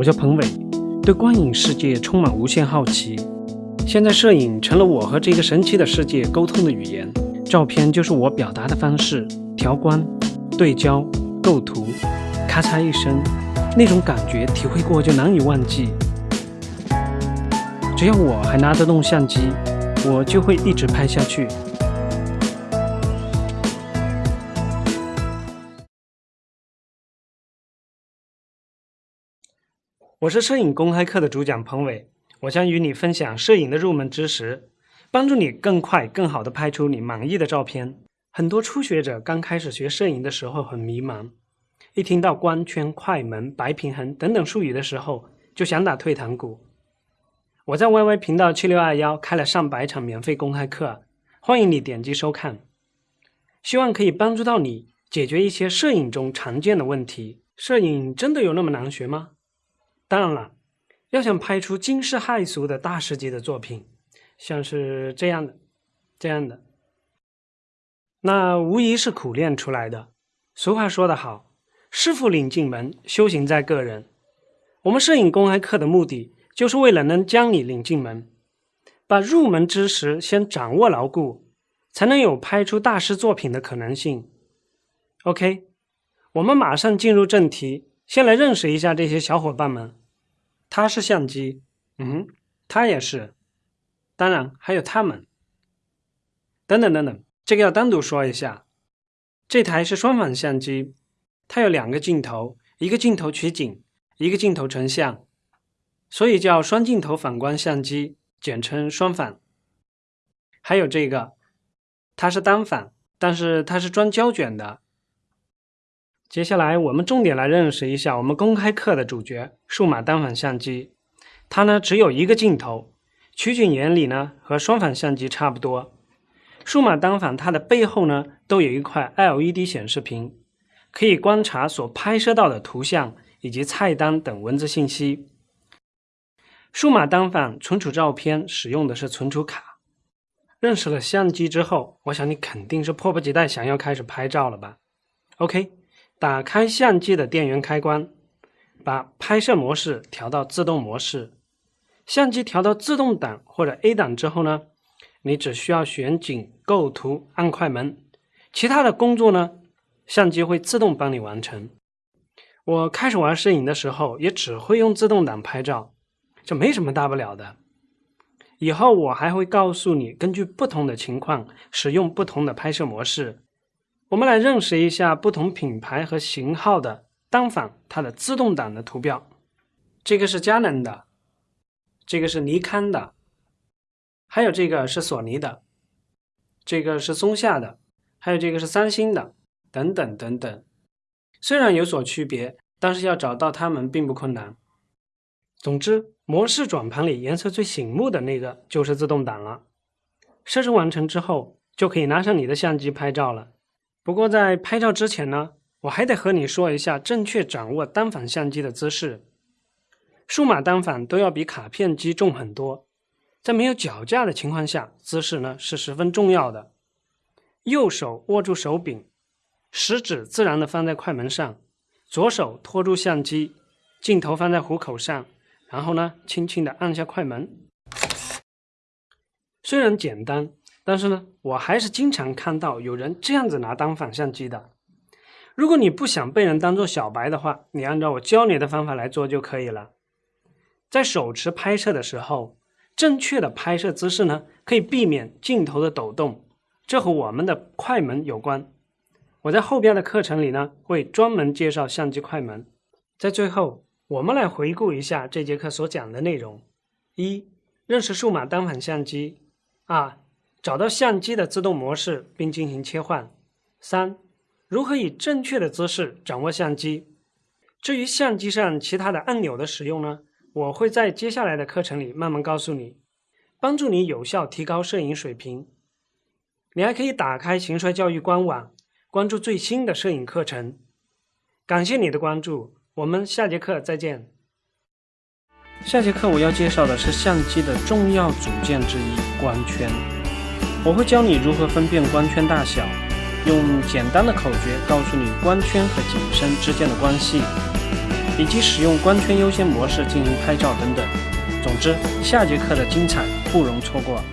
我叫彭伟，对光影世界充满无限好奇。现在摄影成了我和这个神奇的世界沟通的语言，照片就是我表达的方式。调光、对焦、构图，咔嚓一声，那种感觉体会过就难以忘记。只要我还拿得动相机，我就会一直拍下去。我是摄影公开课的主讲彭伟，我将与你分享摄影的入门知识，帮助你更快、更好的拍出你满意的照片。很多初学者刚开始学摄影的时候很迷茫，一听到光圈、快门、白平衡等等术语的时候，就想打退堂鼓。我在 YY 频道七六二幺开了上百场免费公开课，欢迎你点击收看，希望可以帮助到你解决一些摄影中常见的问题。摄影真的有那么难学吗？当然了，要想拍出惊世骇俗的大师级的作品，像是这样的、这样的，那无疑是苦练出来的。俗话说得好，“师傅领进门，修行在个人。”我们摄影公开课的目的，就是为了能将你领进门，把入门知识先掌握牢固，才能有拍出大师作品的可能性。OK，我们马上进入正题，先来认识一下这些小伙伴们。它是相机，嗯，它也是，当然还有它们，等等等等，这个要单独说一下。这台是双反相机，它有两个镜头，一个镜头取景，一个镜头成像，所以叫双镜头反光相机，简称双反。还有这个，它是单反，但是它是装胶卷的。接下来，我们重点来认识一下我们公开课的主角——数码单反相机。它呢只有一个镜头，取景原理呢和双反相机差不多。数码单反它的背后呢都有一块 LED 显示屏，可以观察所拍摄到的图像以及菜单等文字信息。数码单反存储照片使用的是存储卡。认识了相机之后，我想你肯定是迫不及待想要开始拍照了吧？OK。打开相机的电源开关，把拍摄模式调到自动模式。相机调到自动档或者 A 档之后呢，你只需要选景、构图、按快门，其他的工作呢，相机会自动帮你完成。我开始玩摄影的时候，也只会用自动挡拍照，这没什么大不了的。以后我还会告诉你，根据不同的情况使用不同的拍摄模式。我们来认识一下不同品牌和型号的单反，它的自动挡的图标。这个是佳能的，这个是尼康的，还有这个是索尼的，这个是松下的，还有这个是三星的，等等等等。虽然有所区别，但是要找到它们并不困难。总之，模式转盘里颜色最醒目的那个就是自动挡了。设置完成之后，就可以拿上你的相机拍照了。不过在拍照之前呢，我还得和你说一下正确掌握单反相机的姿势。数码单反都要比卡片机重很多，在没有脚架的情况下，姿势呢是十分重要的。右手握住手柄，食指自然的放在快门上，左手托住相机，镜头放在虎口上，然后呢，轻轻的按下快门。虽然简单。但是呢，我还是经常看到有人这样子拿单反相机的。如果你不想被人当做小白的话，你按照我教你的方法来做就可以了。在手持拍摄的时候，正确的拍摄姿势呢，可以避免镜头的抖动，这和我们的快门有关。我在后边的课程里呢，会专门介绍相机快门。在最后，我们来回顾一下这节课所讲的内容：一、认识数码单反相机；二、找到相机的自动模式并进行切换。三、如何以正确的姿势掌握相机？至于相机上其他的按钮的使用呢？我会在接下来的课程里慢慢告诉你，帮助你有效提高摄影水平。你还可以打开行帅教育官网，关注最新的摄影课程。感谢你的关注，我们下节课再见。下节课我要介绍的是相机的重要组件之一——光圈。我会教你如何分辨光圈大小，用简单的口诀告诉你光圈和景深之间的关系，以及使用光圈优先模式进行拍照等等。总之，下节课的精彩不容错过。